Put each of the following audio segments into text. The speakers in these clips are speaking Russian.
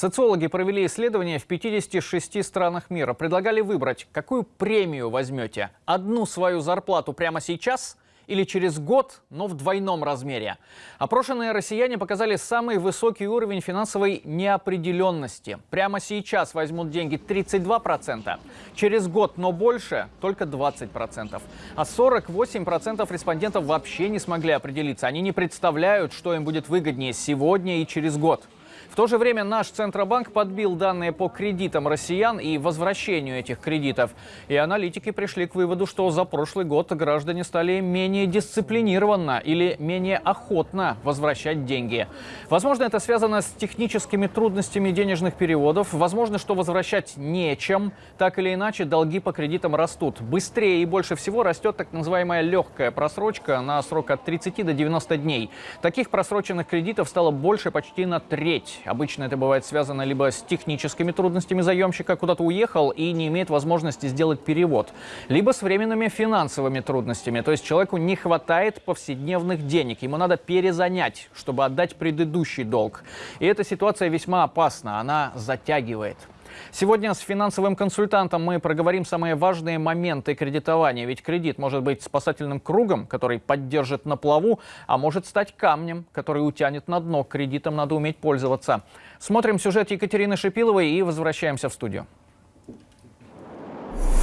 Социологи провели исследование в 56 странах мира. Предлагали выбрать, какую премию возьмете. Одну свою зарплату прямо сейчас или через год, но в двойном размере. Опрошенные россияне показали самый высокий уровень финансовой неопределенности. Прямо сейчас возьмут деньги 32%, через год, но больше только 20%. А 48% респондентов вообще не смогли определиться. Они не представляют, что им будет выгоднее сегодня и через год. В то же время наш Центробанк подбил данные по кредитам россиян и возвращению этих кредитов. И аналитики пришли к выводу, что за прошлый год граждане стали менее дисциплинированно или менее охотно возвращать деньги. Возможно, это связано с техническими трудностями денежных переводов. Возможно, что возвращать нечем. Так или иначе, долги по кредитам растут. Быстрее и больше всего растет так называемая легкая просрочка на срок от 30 до 90 дней. Таких просроченных кредитов стало больше почти на треть. Обычно это бывает связано либо с техническими трудностями заемщика, куда-то уехал и не имеет возможности сделать перевод, либо с временными финансовыми трудностями. То есть человеку не хватает повседневных денег, ему надо перезанять, чтобы отдать предыдущий долг. И эта ситуация весьма опасна, она затягивает. Сегодня с финансовым консультантом мы проговорим самые важные моменты кредитования. Ведь кредит может быть спасательным кругом, который поддержит на плаву, а может стать камнем, который утянет на дно. Кредитом надо уметь пользоваться. Смотрим сюжет Екатерины Шипиловой и возвращаемся в студию.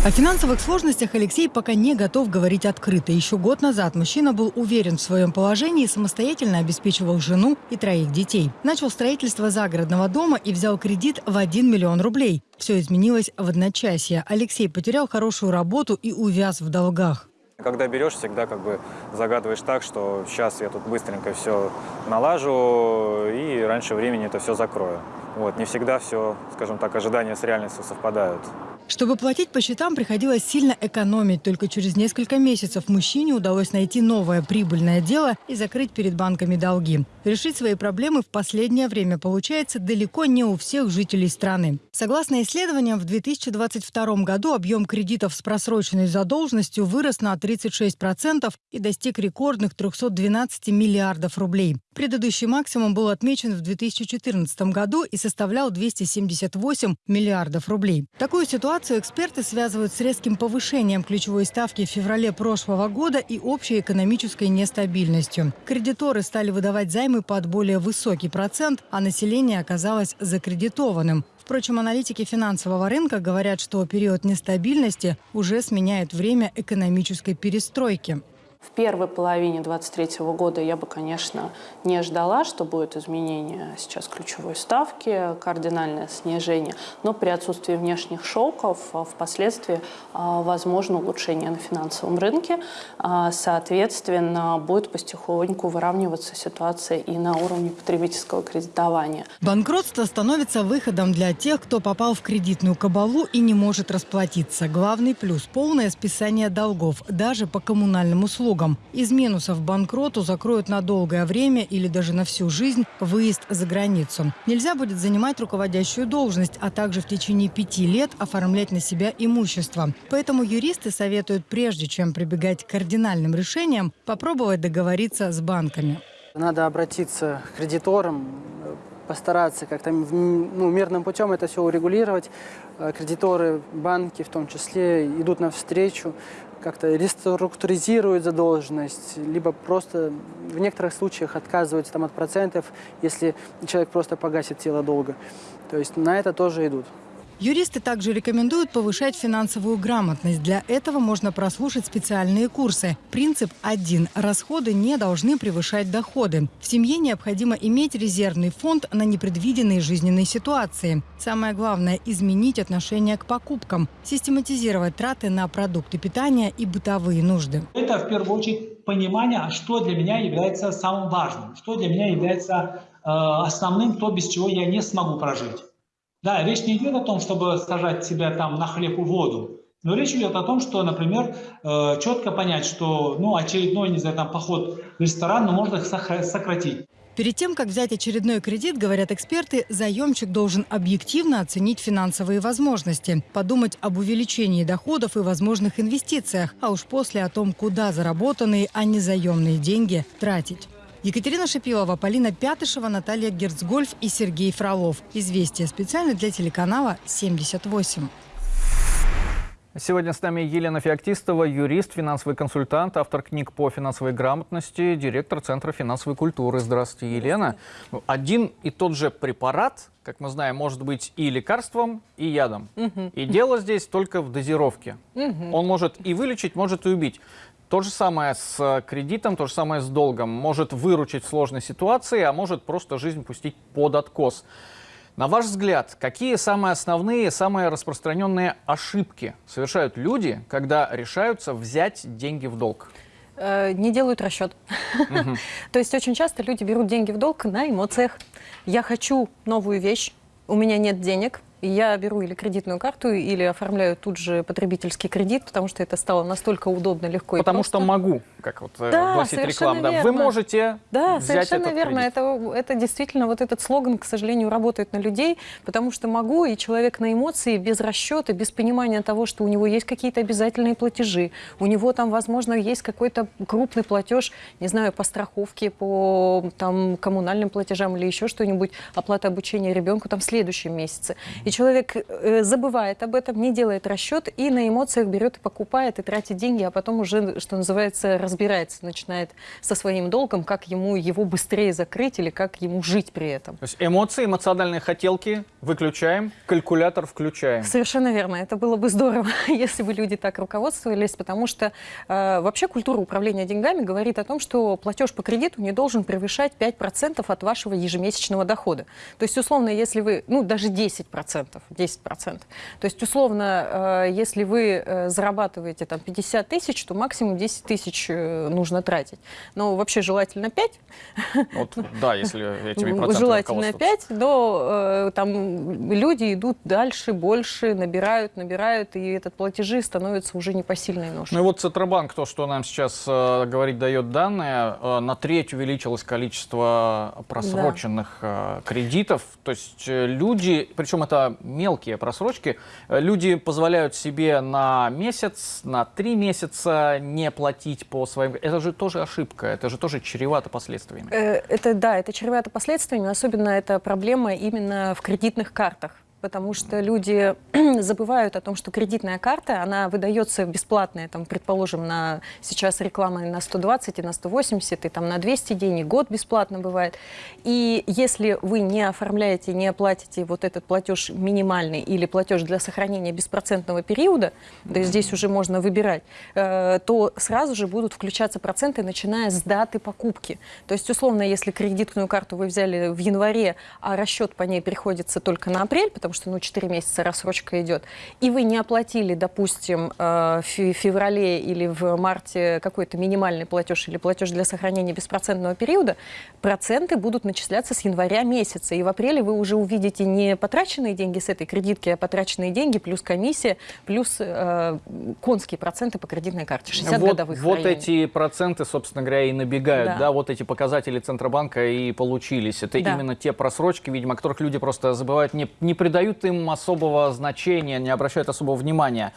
О финансовых сложностях Алексей пока не готов говорить открыто. Еще год назад мужчина был уверен в своем положении и самостоятельно обеспечивал жену и троих детей. Начал строительство загородного дома и взял кредит в 1 миллион рублей. Все изменилось в одночасье. Алексей потерял хорошую работу и увяз в долгах. Когда берешь, всегда как бы загадываешь так, что сейчас я тут быстренько все налажу и раньше времени это все закрою. Вот, не всегда все, скажем так, ожидания с реальностью совпадают. Чтобы платить по счетам, приходилось сильно экономить. Только через несколько месяцев мужчине удалось найти новое прибыльное дело и закрыть перед банками долги. Решить свои проблемы в последнее время получается далеко не у всех жителей страны. Согласно исследованиям, в 2022 году объем кредитов с просроченной задолженностью вырос на 36% и достиг рекордных 312 миллиардов рублей. Предыдущий максимум был отмечен в 2014 году и составлял 278 миллиардов рублей. Такую ситуацию эксперты связывают с резким повышением ключевой ставки в феврале прошлого года и общей экономической нестабильностью. Кредиторы стали выдавать займы под более высокий процент, а население оказалось закредитованным. Впрочем, аналитики финансового рынка говорят, что период нестабильности уже сменяет время экономической перестройки. В первой половине 2023 года я бы, конечно, не ждала, что будет изменение сейчас ключевой ставки, кардинальное снижение, но при отсутствии внешних шоков а, впоследствии а, возможно улучшение на финансовом рынке. А, соответственно, будет потихоньку выравниваться ситуация и на уровне потребительского кредитования. Банкротство становится выходом для тех, кто попал в кредитную кабалу и не может расплатиться. Главный плюс – полное списание долгов, даже по коммунальным услугам услугам. Из минусов банкроту закроют на долгое время или даже на всю жизнь выезд за границу. Нельзя будет занимать руководящую должность, а также в течение пяти лет оформлять на себя имущество. Поэтому юристы советуют, прежде чем прибегать к кардинальным решениям, попробовать договориться с банками. Надо обратиться к кредиторам, постараться как-то ну, мирным путем это все урегулировать. Э, кредиторы, банки в том числе идут навстречу, как-то реструктуризируют задолженность, либо просто в некоторых случаях отказываются там, от процентов, если человек просто погасит тело долга. То есть на это тоже идут. Юристы также рекомендуют повышать финансовую грамотность. Для этого можно прослушать специальные курсы. Принцип один. Расходы не должны превышать доходы. В семье необходимо иметь резервный фонд на непредвиденные жизненные ситуации. Самое главное – изменить отношение к покупкам, систематизировать траты на продукты питания и бытовые нужды. Это в первую очередь понимание, что для меня является самым важным, что для меня является э, основным, то, без чего я не смогу прожить. Да, речь не идет о том, чтобы сажать себя там на хлеб и воду, но речь идет о том, что, например, э, четко понять, что ну, очередной, не знаю, там, поход в ресторан, но можно их сократить. Перед тем, как взять очередной кредит, говорят эксперты, заемщик должен объективно оценить финансовые возможности, подумать об увеличении доходов и возможных инвестициях, а уж после о том, куда заработанные, а не заемные деньги тратить. Екатерина Шипилова, Полина Пятышева, Наталья Герцгольф и Сергей Фролов. Известия специально для телеканала 78. Сегодня с нами Елена Феоктистова, юрист, финансовый консультант, автор книг по финансовой грамотности, директор Центра финансовой культуры. Здравствуйте, Елена. Один и тот же препарат, как мы знаем, может быть и лекарством, и ядом. И дело здесь только в дозировке. Он может и вылечить, может и убить. То же самое с кредитом, то же самое с долгом. Может выручить в сложной ситуации, а может просто жизнь пустить под откос. На ваш взгляд, какие самые основные, самые распространенные ошибки совершают люди, когда решаются взять деньги в долг? Э, не делают расчет. То есть очень часто люди берут деньги в долг на эмоциях. Я хочу новую вещь, у меня нет денег, я беру или кредитную карту, или оформляю тут же потребительский кредит, потому что это стало настолько удобно, легко Потому и просто. что могу, как вот э, Да, гласит реклама. Да, вы можете Да, взять совершенно этот верно. кредит. Это, это действительно вот этот слоган, к сожалению, работает на людей, потому что могу, и человек на эмоции, без расчета, без понимания того, что у него есть какие-то обязательные платежи, у него там, возможно, есть какой-то крупный платеж, не знаю, по страховке, по там, коммунальным платежам или еще что-нибудь, оплата обучения ребенку там в следующем месяце. И человек э, забывает об этом, не делает расчет и на эмоциях берет и покупает, и тратит деньги, а потом уже, что называется, разбирается, начинает со своим долгом, как ему его быстрее закрыть или как ему жить при этом. То есть эмоции, эмоциональные хотелки выключаем, калькулятор включаем. Совершенно верно. Это было бы здорово, если бы люди так руководствовались, потому что э, вообще культура управления деньгами говорит о том, что платеж по кредиту не должен превышать 5% от вашего ежемесячного дохода. То есть, условно, если вы, ну, даже 10%, 10%. То есть, условно, э, если вы э, зарабатываете там 50 тысяч, то максимум 10 тысяч э, нужно тратить. Но вообще желательно 5, Вот, да, если этими процентами желательно руководствоваться. 5, но там люди идут дальше, больше, набирают, набирают, и этот платежи становятся уже непосильной ношей. Ну и вот Центробанк, то, что нам сейчас э, говорит, дает данные, э, на треть увеличилось количество просроченных э, кредитов. То есть люди, причем это мелкие просрочки, э, люди позволяют себе на месяц, на три месяца не платить по своим... Это же тоже ошибка, это же тоже чревато последствиями. Э, Это да, это чревато последствиями, особенно это проблема именно в кредитных картах. Потому что люди забывают о том, что кредитная карта, она выдается бесплатная, там, предположим, на сейчас реклама на 120 и на 180, и там на 200 дней, и год бесплатно бывает. И если вы не оформляете, не оплатите вот этот платеж минимальный или платеж для сохранения беспроцентного периода, то есть здесь уже можно выбирать, э, то сразу же будут включаться проценты, начиная с даты покупки. То есть, условно, если кредитную карту вы взяли в январе, а расчет по ней приходится только на апрель, потому что ну, 4 месяца рассрочка идет, и вы не оплатили, допустим, э, в фе- феврале или в марте какой-то минимальный платеж или платеж для сохранения беспроцентного периода, проценты будут начисляться с января месяца. И в апреле вы уже увидите не потраченные деньги с этой кредитки, а потраченные деньги плюс комиссия, плюс э, конские проценты по кредитной карте, 60 вот, годовых вот районе. эти проценты, собственно говоря, и набегают, да. Да. вот эти показатели Центробанка и получились. Это Да. именно те просрочки, видимо, о которых люди просто забывают, не, не придают им особого значения, не обращают особого внимания.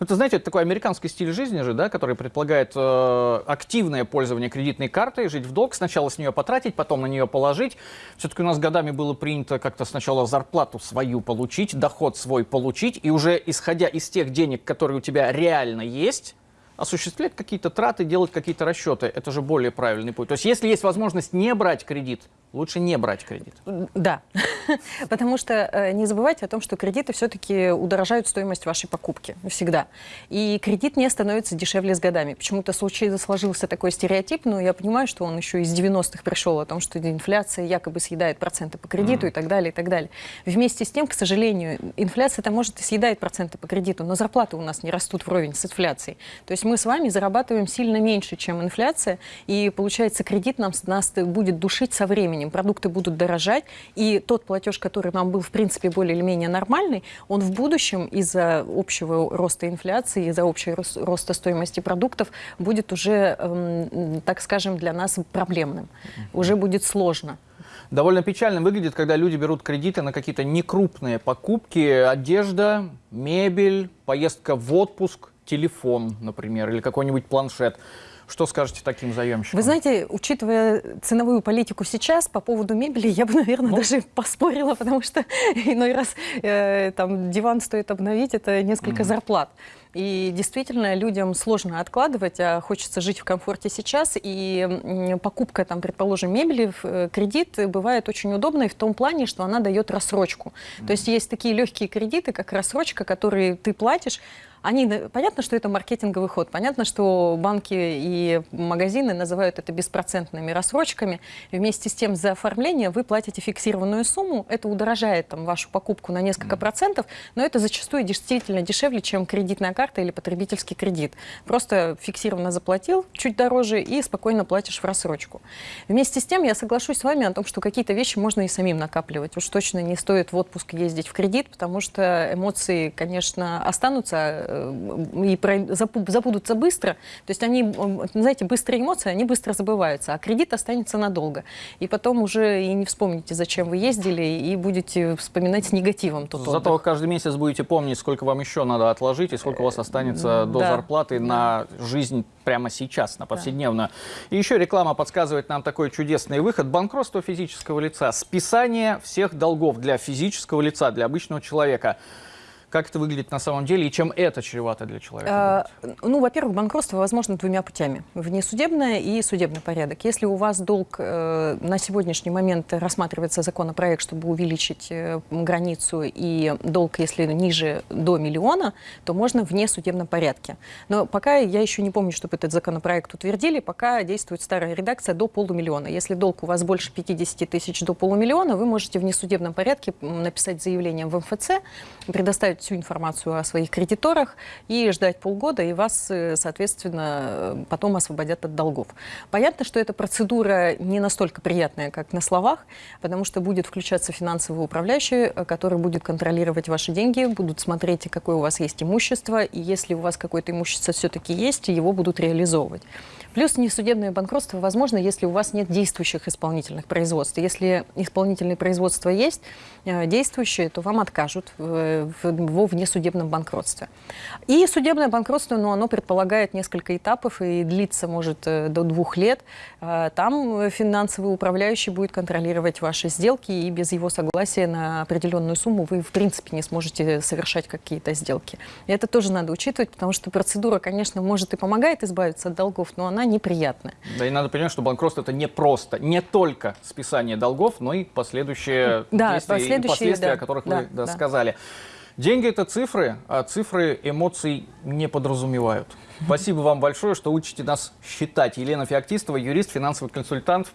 Ну, это, знаете, это такой американский стиль жизни же, да, который предполагает э, активное пользование кредитной картой, жить в долг, сначала с нее потратить, потом на нее положить. Все-таки у нас годами было принято как-то сначала зарплату свою получить, доход свой получить, и уже исходя из тех денег, которые у тебя реально есть, осуществлять какие-то траты, делать какие-то расчеты. Это же более правильный путь. То есть если есть возможность не брать кредит, лучше не брать кредит. Да, потому что э, не забывайте о том, что кредиты все-таки удорожают стоимость вашей покупки всегда. И кредит не становится дешевле с годами. Почему-то случай сложился такой стереотип, но я понимаю, что он еще из 90-х пришел о том, что инфляция якобы съедает проценты по кредиту и так далее, и так далее. Вместе с тем, к сожалению, инфляция-то может и съедает проценты по кредиту, но зарплаты у нас не растут вровень с инфляцией. То есть мы с вами зарабатываем сильно меньше, чем инфляция, и получается кредит нам, нас будет душить со временем, продукты будут дорожать, и тот платеж, который нам был в принципе более или менее нормальный, он в будущем из-за общего роста инфляции, из-за общего рос- роста стоимости продуктов будет уже, эм, так скажем, для нас проблемным, уже будет сложно. Довольно печально выглядит, когда люди берут кредиты на какие-то некрупные покупки, одежда, мебель, поездка в отпуск, телефон, например, или какой-нибудь планшет. Что скажете таким заемщикам? Вы знаете, учитывая ценовую политику сейчас по поводу мебели, я бы, наверное, Ну. даже поспорила, потому что иной раз э, там диван стоит обновить, это несколько зарплат. И действительно, людям сложно откладывать, а хочется жить в комфорте сейчас. И покупка, там, предположим, мебели в э, кредит бывает очень удобной в том плане, что она дает рассрочку. То есть есть такие легкие кредиты, как рассрочка, которые ты платишь, они, понятно, что это маркетинговый ход, понятно, что банки и магазины называют это беспроцентными рассрочками. И вместе с тем за оформление вы платите фиксированную сумму, это удорожает там, вашу покупку на несколько процентов, но это зачастую действительно дешевле, чем кредитная карта или потребительский кредит. Просто фиксированно заплатил чуть дороже и спокойно платишь в рассрочку. Вместе с тем я соглашусь с вами о том, что какие-то вещи можно и самим накапливать. Уж точно не стоит в отпуск ездить в кредит, потому что эмоции, конечно, останутся э, и забудутся быстро. То есть они, знаете, быстрые эмоции, они быстро забываются, а кредит останется надолго. И потом уже и не вспомните, зачем вы ездили, и будете вспоминать с негативом тот Зато отдых. вы каждый месяц будете помнить, сколько вам еще надо отложить и сколько у вас останется до да, зарплаты на жизнь прямо сейчас, на повседневную. И еще реклама подсказывает нам такой чудесный выход. Банкротство физического лица. Списание всех долгов для физического лица, для обычного человека. Как это выглядит на самом деле и чем это чревато для человека? А, Ну, во-первых, банкротство возможно двумя путями. Внесудебное и судебный порядок. Если у вас долг э, на сегодняшний момент рассматривается законопроект, чтобы увеличить э, границу, и долг, если ниже до миллиона, то можно в внесудебном порядке. Но пока я еще не помню, чтобы этот законопроект утвердили, пока действует старая редакция до полумиллиона. Если долг у вас больше 50 тысяч до полумиллиона, вы можете в внесудебном порядке написать заявление в МФЦ, предоставить всю информацию о своих кредиторах и ждать полгода, и вас, э, соответственно, э, потом освободят от долгов. Понятно, что эта процедура не настолько приятная, как на словах, потому что будет включаться финансовый управляющий, э, который будет контролировать ваши деньги, будут смотреть, какое у вас есть имущество, и если у вас какое-то имущество все-таки есть, его будут реализовывать. Плюс несудебное банкротство возможно, если у вас нет действующих исполнительных производств. Если исполнительные производства есть, действующие, то вам откажут в- в- во внесудебном банкротстве. И судебное банкротство, ну, оно предполагает несколько этапов и длится, может, э, до двух лет. Э, Там финансовый управляющий будет контролировать ваши сделки, и без его согласия на определенную сумму вы, в принципе, не сможете совершать какие-то сделки. И это тоже надо учитывать, потому что процедура, конечно, может и помогает избавиться от долгов, но она неприятная. Да и надо понимать, что банкротство это не просто, не только списание долгов, но и последующие Да, действия и последующие, последствия, да, о которых да, вы да, да. сказали. Деньги это цифры, а цифры эмоций не подразумевают. Спасибо вам большое, что учите нас считать. Елена Феоктистова, юрист, финансовый консультант.